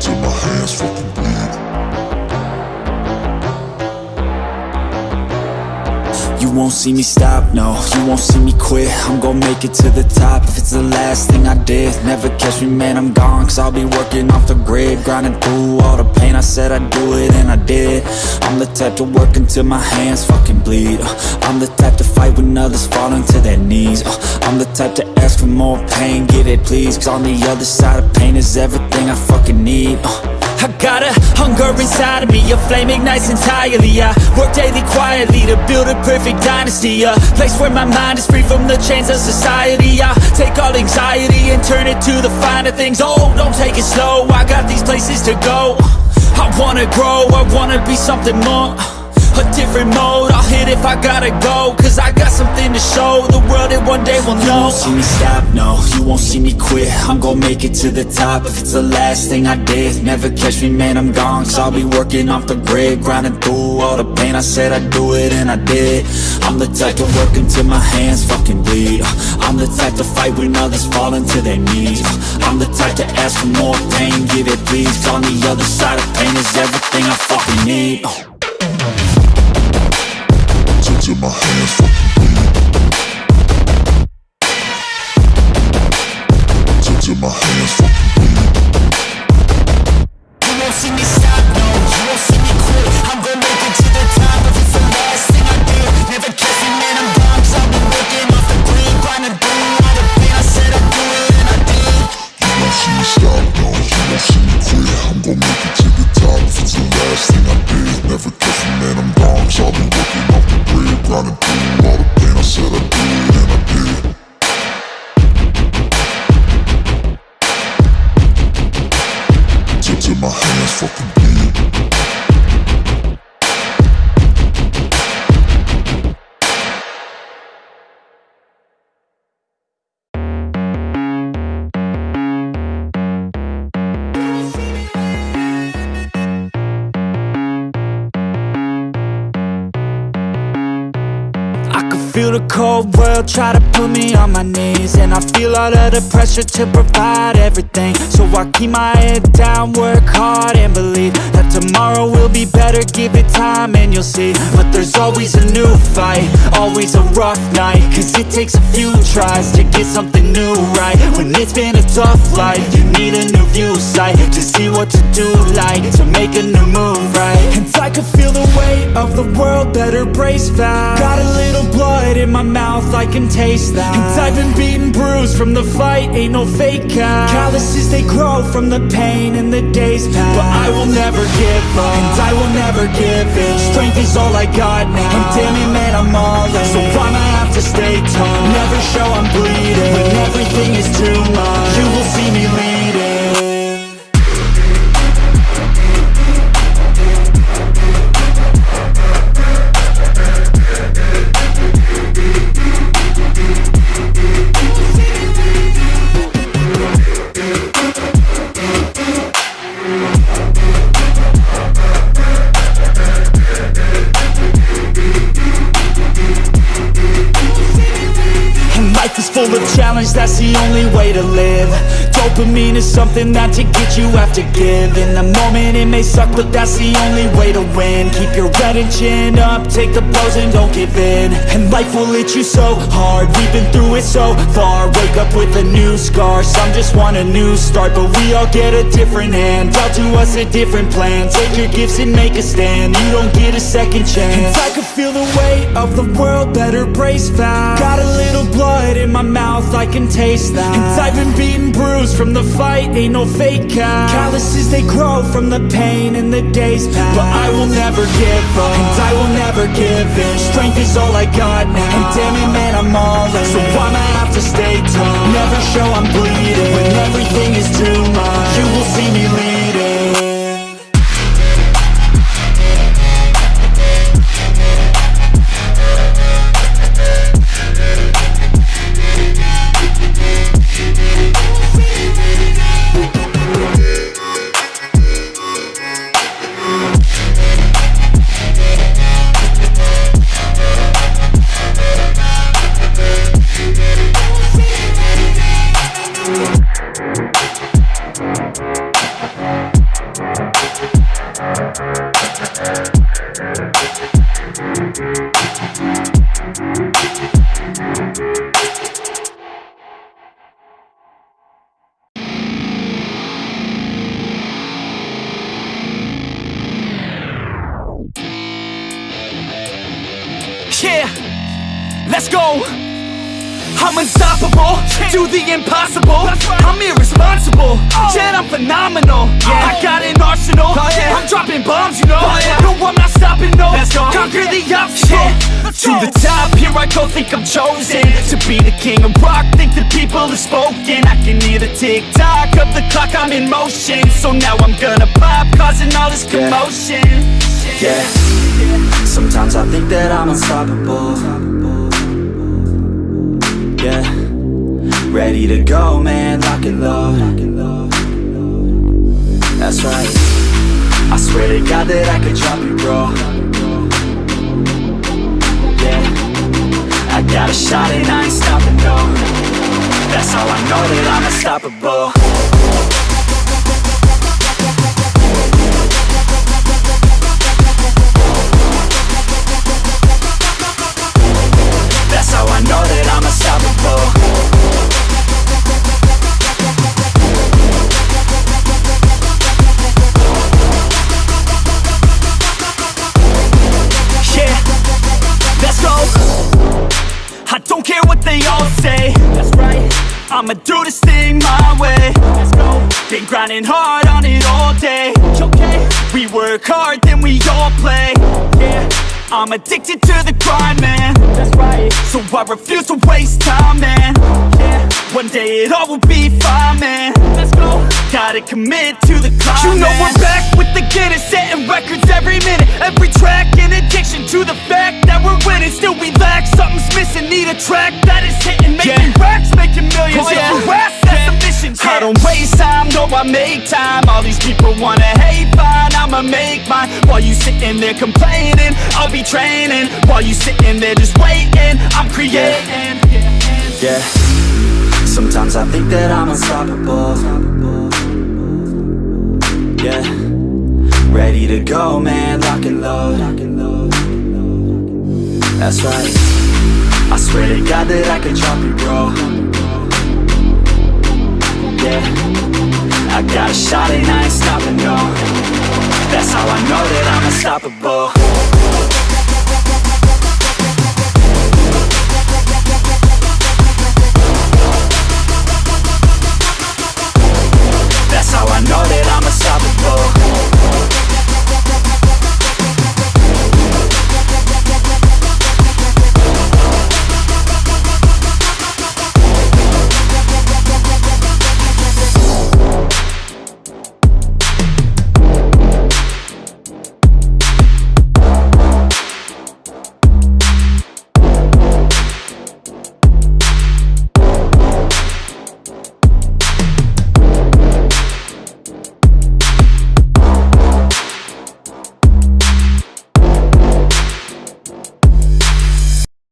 till my hands fucking bleed. You won't see me stop, no, you won't see me quit. I'm gonna make it to the top. If it's the last thing I did Never catch me, man, I'm gone, cause I'll be working off the grid Grinding through all the pain, I said I'd do it, and I did. I'm the type to work until my hands fucking bleed. Uh, I'm the type to fight when others fall into their knees. Uh, I'm the type to ask for more pain, give it please. Cause on the other side of pain is everything I fucking need. Uh, I got a hunger inside of me, a flame ignites entirely. I work daily quietly to build a perfect dynasty A place where my mind is free from the chains of society. I take all anxiety and turn it to the finer things. Oh, don't take it slow, I got these places to go. I wanna grow, I wanna be something more a different mode. I'll hit if I gotta go Cause I got something to show. The world that one day will know. You won't see me stop, no. You won't see me quit. I'm gonna make it to the top. If it's the last thing I did Never catch me, man, I'm gone. Cause I'll be working off the grid Grinding through all the pain. I said I'd do it and I did. I'm the type to work until my hands fucking bleed. I'm the type to fight when others fall into their knees. I'm the type to ask for more pain Give it please. On the other side of pain is everything I fucking need Till my hands fucking bleed. Till, till my hands fucking bleed. The grinding through all the pain. I said I'd do feel the cold world try to put me on my knees. And I feel all of the pressure to provide everything. So I keep my head down, work hard and believe That tomorrow will be better, give it time and you'll see. But there's always a new fight, always a rough night. Cause it takes a few tries to get something new right. When it's been a tough life, you need a new view sight To see what to do like, to make a new move right. And I can feel the weight of the world, better brace fast Got a little blood in my mouth, I can taste that. And I've been beaten, bruised from the fight, ain't no fake out. Calluses, they grow from the pain and the days pass But I will never give up, and I will never give in. Strength is all I got now, and damn it man, I'm all in. So I'ma have to stay tall, never show I'm bleeding. When everything is challenge, that's the only way to live Dopamine is something that to get you have to give In the moment it may suck, but that's the only way to win. Keep your head and chin up, take the blows and don't give in. And life will hit you so hard, we've been through it so far. Wake up with a new scar, some just want a new start. But we all get a different hand, dealt to us a different plan. Take your gifts and make a stand, you don't get a second chance. And I can feel the weight of the world, better brace fast Got a little blood in my mouth, I can taste that. And I've been beaten, bruised from the fight, ain't no fake out. Calluses, they grow from the pain and the days pass But I will never give up, and I will never give in. Strength is all I got now, and damn it man, I'm all in. So I'ma have to stay tough, never show I'm bleeding When everything is too much, you will see me leading Let's go. I'm unstoppable, do the impossible. I'm irresponsible, yet I'm phenomenal. I got an arsenal, oh, I'm dropping bombs, you know. Oh, no, I'm not stopping, no. Conquer the obstacle. To the top, here I go, think I'm chosen to be the king of rock. Think the people have spoken. I can hear the tick tock of the clock, I'm in motion. So now I'm gonna pop, causing all this commotion. Yeah. Sometimes I think that I'm unstoppable. Yeah. Ready to go, man, lock and load. That's right. I swear to God that I could drop you, bro. Yeah. I got a shot and I ain't stopping, no. That's how I know that I'm unstoppable. I'ma do this thing my way. Let's go. Been grinding hard on it all day. Okay. We work hard, then we all play. Yeah. I'm addicted to the grind, man. That's right. So I refuse to waste time, man. Yeah. One day it all will be fine, man. Let's go. Gotta commit to the climb. You know we're back with the Guinness, setting records every minute, every track. In addiction to the fact that we're winning, still we lack something's missing. Need a track that is hitting, making racks, making millions. Oh, yeah. If you ask, that's the mission. I don't waste time, no, I make time. All these people wanna hate, I'ma make mine. While you sitting there complaining, I'll be training. While you sitting there just waiting, I'm creating. Yeah. Sometimes I think that I'm unstoppable. Yeah. Ready to go, man, lock and load. That's right. I swear to God that I can drop you, bro. Yeah. I got a shot and I ain't stopping, no. That's how I know that I'm unstoppable.